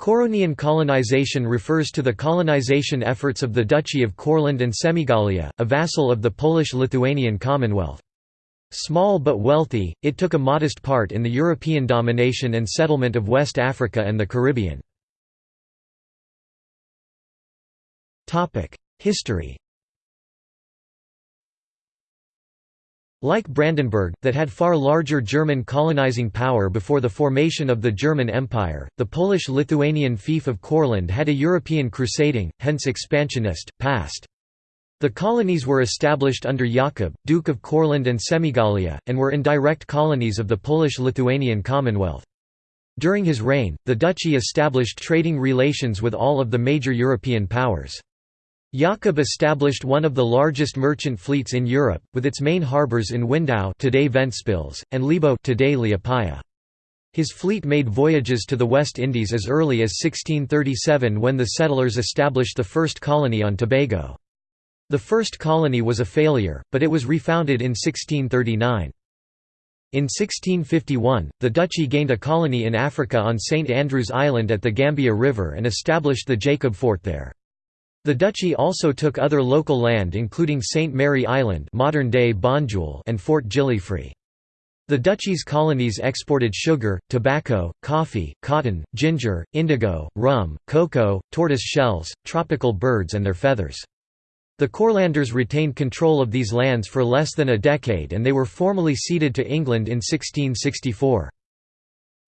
Couronian colonization refers to the colonization efforts of the Duchy of Courland and Semigallia, a vassal of the Polish-Lithuanian Commonwealth. Small but wealthy, it took a modest part in the European domination and settlement of West Africa and the Caribbean. History Like Brandenburg, that had far larger German colonizing power before the formation of the German Empire, the Polish-Lithuanian fief of Courland had a European crusading, hence expansionist, past. The colonies were established under Jakub, Duke of Courland and Semigallia, and were indirect colonies of the Polish-Lithuanian Commonwealth. During his reign, the duchy established trading relations with all of the major European powers. Jakub established one of the largest merchant fleets in Europe, with its main harbours in Windau today Ventspils, and Libau today Liepaja. His fleet made voyages to the West Indies as early as 1637 when the settlers established the first colony on Tobago. The first colony was a failure, but it was refounded in 1639. In 1651, the duchy gained a colony in Africa on St Andrew's Island at the Gambia River and established the Jacob Fort there. The duchy also took other local land including St. Mary Island modern-day Banjul and Fort Gillifree. The duchy's colonies exported sugar, tobacco, coffee, cotton, ginger, indigo, rum, cocoa, tortoise shells, tropical birds and their feathers. The Courlanders retained control of these lands for less than a decade and they were formally ceded to England in 1664.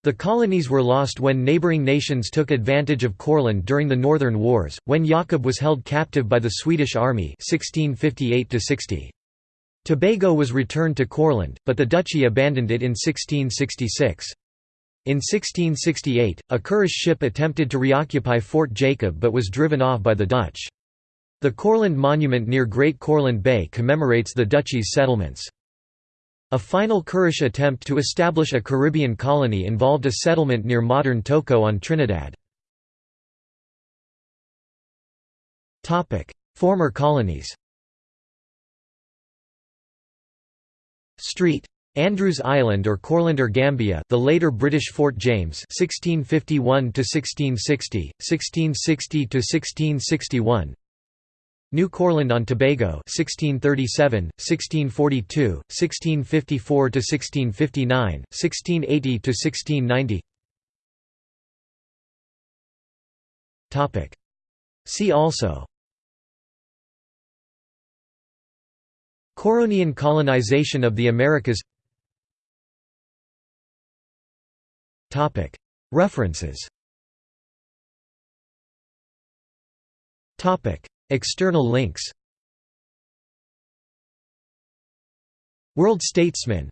The colonies were lost when neighbouring nations took advantage of Courland during the Northern Wars, when Jakob was held captive by the Swedish army 1658 -60. Tobago was returned to Courland, but the duchy abandoned it in 1666. In 1668, a Kurdish ship attempted to reoccupy Fort Jacob but was driven off by the Dutch. The Courland Monument near Great Courland Bay commemorates the duchy's settlements. A final Kurdish attempt to establish a Caribbean colony involved a settlement near modern Toco on Trinidad. Former colonies Street. Andrews Island or Courlander Gambia the later British Fort James 1651 1660 1660 1661 New Courland on Tobago 1637, 1642, 1654 to 1659, 1680 to 1690. Topic. See also Couronian colonization of the Americas Topic. References Topic. External links. World Statesman